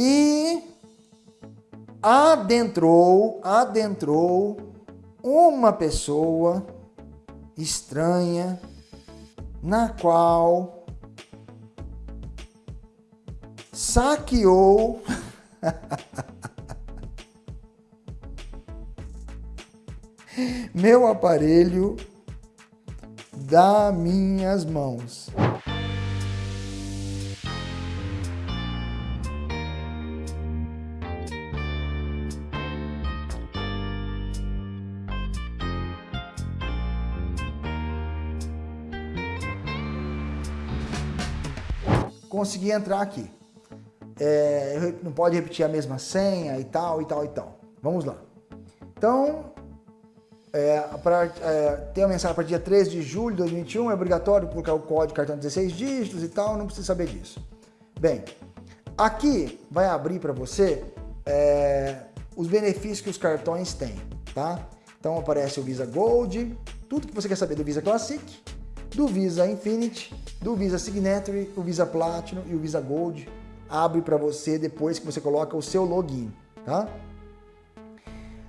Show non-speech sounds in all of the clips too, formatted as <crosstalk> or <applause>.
E adentrou, adentrou uma pessoa estranha na qual saqueou <laughs> meu aparelho das minhas mãos. Consegui entrar aqui. É, não pode repetir a mesma senha e tal, e tal, e tal. Vamos lá. Então, é, para é, ter a mensagem para dia 13 de julho de 2021, é obrigatório colocar o código cartão 16 dígitos e tal, não precisa saber disso. Bem, aqui vai abrir para você é, os benefícios que os cartões têm, tá? Então aparece o Visa Gold, tudo que você quer saber do Visa Classic, do Visa Infinity, do Visa Signature, o Visa Platinum e o Visa Gold. Abre para você depois que você coloca o seu login, tá?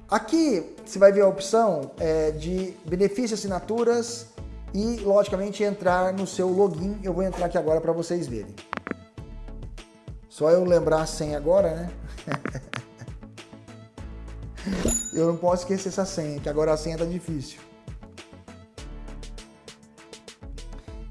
Aqui você vai ver a opção é, de benefícios assinaturas e, logicamente, entrar no seu login. Eu vou entrar aqui agora para vocês verem. Só eu lembrar a senha agora, né? <laughs> eu não posso esquecer essa senha, que agora a senha tá difícil.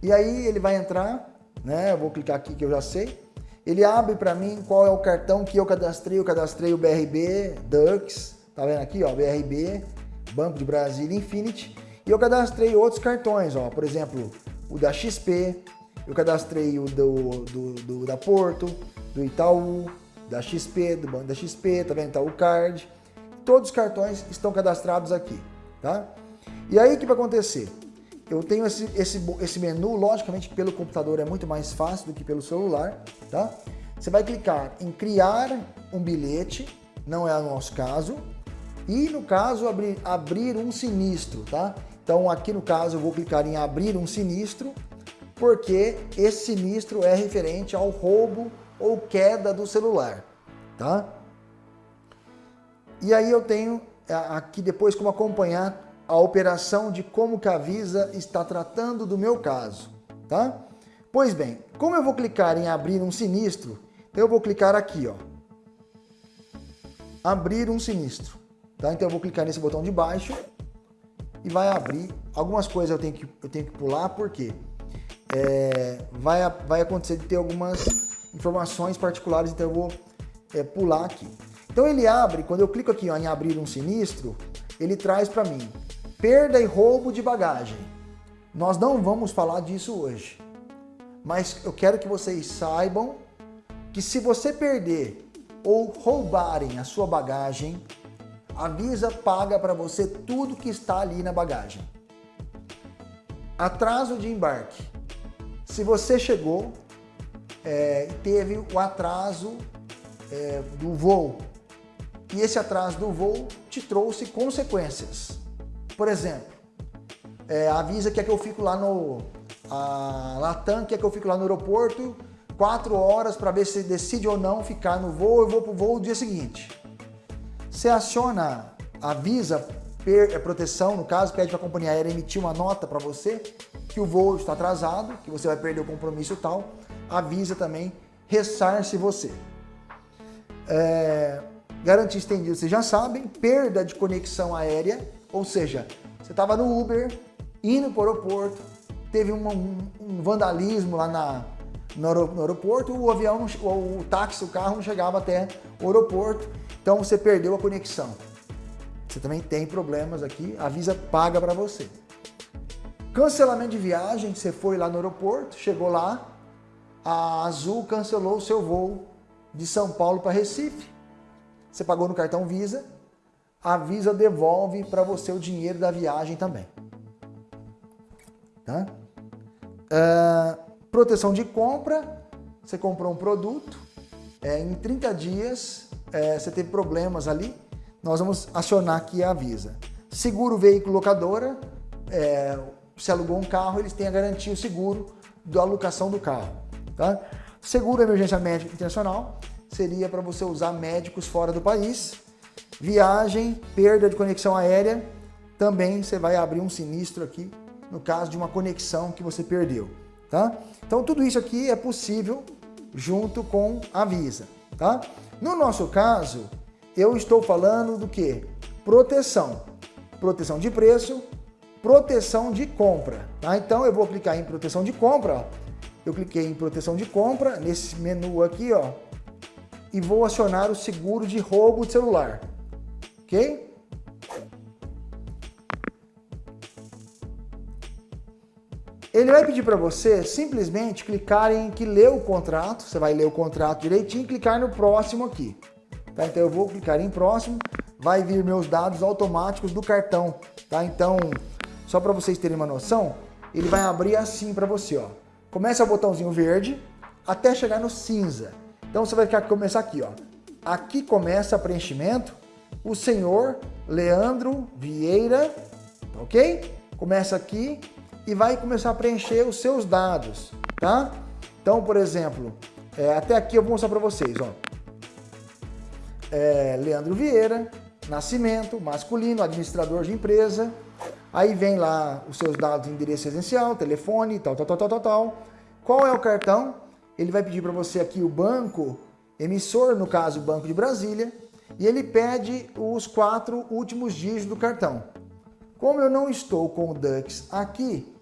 E aí ele vai entrar, né? Eu vou clicar aqui que eu já sei. Ele abre para mim qual é o cartão que eu cadastrei. Eu cadastrei o BRB, Dux, Tá vendo aqui, ó, BRB, Banco de Brasília Infinity. E eu cadastrei outros cartões, ó, por exemplo, o da XP, eu cadastrei o do, do, do, da Porto, do Itaú, da XP, do Banco da XP, tá vendo? Itaú Card. Todos os cartões estão cadastrados aqui, tá? E aí o que vai acontecer? Eu tenho esse, esse, esse menu, logicamente pelo computador é muito mais fácil do que pelo celular, tá? Você vai clicar em criar um bilhete, não é o nosso caso, e no caso abrir, abrir um sinistro, tá? Então aqui no caso eu vou clicar em abrir um sinistro, porque esse sinistro é referente ao roubo ou queda do celular, tá? E aí eu tenho aqui depois como acompanhar a operação de como que a Visa está tratando do meu caso, tá? Pois bem, como eu vou clicar em abrir um sinistro, eu vou clicar aqui, ó. Abrir um sinistro. Tá? Então eu vou clicar nesse botão de baixo e vai abrir. Algumas coisas eu tenho que, eu tenho que pular, porque é, vai, vai acontecer de ter algumas informações particulares, então eu vou é, pular aqui. Então ele abre, quando eu clico aqui ó, em abrir um sinistro, ele traz para mim perda e roubo de bagagem. Nós não vamos falar disso hoje, mas eu quero que vocês saibam que se você perder ou roubarem a sua bagagem, a Visa paga para você tudo que está ali na bagagem. Atraso de embarque. Se você chegou é, e teve o atraso é, do voo, e esse atraso do voo te trouxe consequências. Por exemplo, é, Visa quer que eu fico lá no... A Latam quer que eu fico lá no aeroporto quatro horas para ver se decide ou não ficar no voo, eu vou para o voo no dia seguinte. Você aciona, avisa per, é, proteção, no caso, pede para a companhia aérea emitir uma nota para você que o voo está atrasado, que você vai perder o compromisso tal, avisa também, ressarce você. É, garantia estendida, vocês já sabem, perda de conexão aérea, ou seja, você estava no Uber, indo para o aeroporto, teve um, um, um vandalismo lá na, no, aeroporto, o avião, o, o táxi, o carro não chegava até o aeroporto, então você perdeu a conexão. Você também tem problemas aqui, a Visa paga para você. Cancelamento de viagem, você foi lá no aeroporto, chegou lá, a Azul cancelou o seu voo de São Paulo para Recife. Você pagou no cartão Visa, a Visa devolve para você o dinheiro da viagem também. Tá? Uh, proteção de compra, você comprou um produto, é, em 30 dias é, você teve problemas ali, nós vamos acionar aqui a Visa. Seguro veículo locadora, é, se alugou um carro, eles têm a garantia, o seguro da alocação do carro. Tá? Seguro emergência médica internacional, seria para você usar médicos fora do país. Viagem, perda de conexão aérea, também você vai abrir um sinistro aqui no caso de uma conexão que você perdeu, tá? Então tudo isso aqui é possível junto com a Visa, tá? No nosso caso, eu estou falando do que? Proteção. Proteção de preço, proteção de compra, tá? Então eu vou clicar em proteção de compra. Eu cliquei em proteção de compra, nesse menu aqui, ó, e vou acionar o seguro de roubo de celular, ok? Ele vai pedir para você simplesmente clicar em que lê o contrato, você vai ler o contrato direitinho e clicar no próximo aqui. Tá? Então eu vou clicar em próximo, vai vir meus dados automáticos do cartão. Tá? Então, só para vocês terem uma noção, ele vai abrir assim para você. Ó. Começa o botãozinho verde até chegar no cinza. Então você vai começar aqui. Ó. Aqui começa preenchimento, o senhor Leandro Vieira, ok? Começa aqui, e vai começar a preencher os seus dados, tá? Então, por exemplo, é, até aqui eu vou mostrar para vocês, ó. É, Leandro Vieira, nascimento, masculino, administrador de empresa, aí vem lá os seus dados, endereço essencial, telefone, tal, tal, tal, tal, tal, tal. Qual é o cartão? Ele vai pedir para você aqui o banco emissor, no caso o Banco de Brasília, e ele pede os quatro últimos dígitos do cartão. Como eu não estou com o Dux aqui,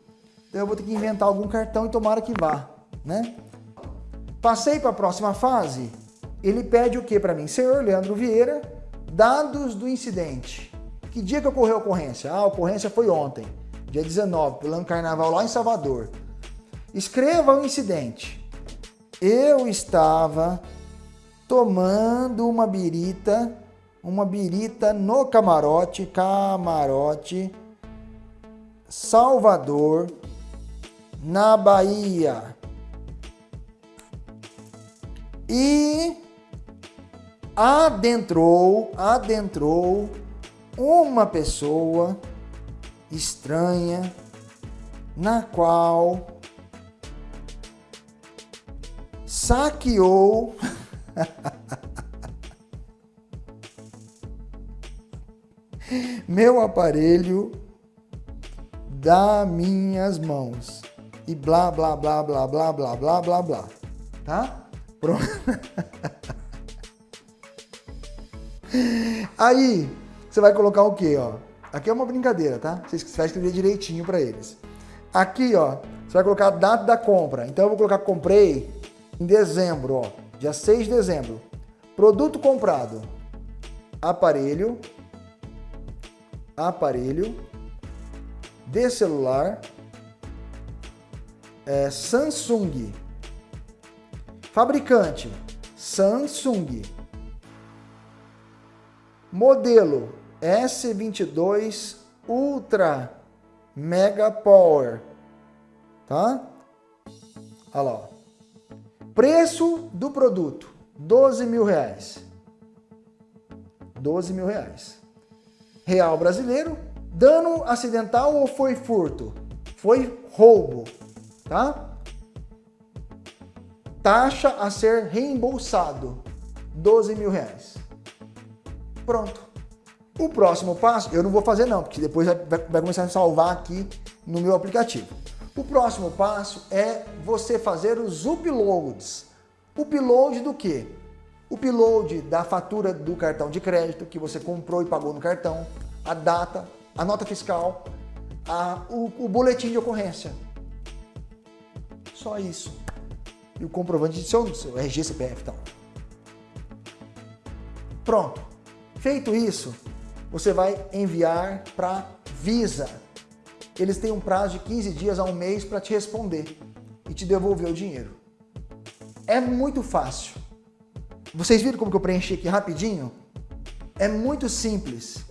então eu vou ter que inventar algum cartão e tomara que vá, né? Passei para a próxima fase, ele pede o que para mim? Senhor Leandro Vieira, dados do incidente. Que dia que ocorreu a ocorrência? Ah, a ocorrência foi ontem, dia 19, pulando carnaval lá em Salvador. Escreva o incidente. Eu estava tomando uma birita, uma birita no camarote, camarote, Salvador, na Bahia. E adentrou, adentrou uma pessoa estranha na qual saqueou <laughs> meu aparelho das minhas mãos e blá, blá, blá, blá, blá, blá, blá, blá, blá. Tá? Pronto. <laughs> Aí, você vai colocar o quê, ó? Aqui é uma brincadeira, tá? Você vai escrever direitinho para eles. Aqui, ó, você vai colocar a data da compra. Então, eu vou colocar comprei em dezembro, ó. Dia 6 de dezembro. Produto comprado. Aparelho. Aparelho. De celular é, Samsung. Fabricante, Samsung. Modelo S22 Ultra Mega Power. Tá? Olha lá. Preço do produto, 12 mil reais. 12 mil reais. Real brasileiro. Dano acidental ou foi furto? Foi roubo tá? Taxa a ser reembolsado, 12 mil reais. Pronto. O próximo passo, eu não vou fazer não, porque depois vai, vai começar a salvar aqui no meu aplicativo. O próximo passo é você fazer os uploads. Upload do quê? Upload da fatura do cartão de crédito que você comprou e pagou no cartão, a data, a nota fiscal, a, o, o boletim de ocorrência. Só isso. E o comprovante de seu, seu RG, CPF e tal. Pronto. Feito isso, você vai enviar para Visa. Eles têm um prazo de 15 dias a um mês para te responder e te devolver o dinheiro. É muito fácil. Vocês viram como que eu preenchi aqui rapidinho? É muito simples.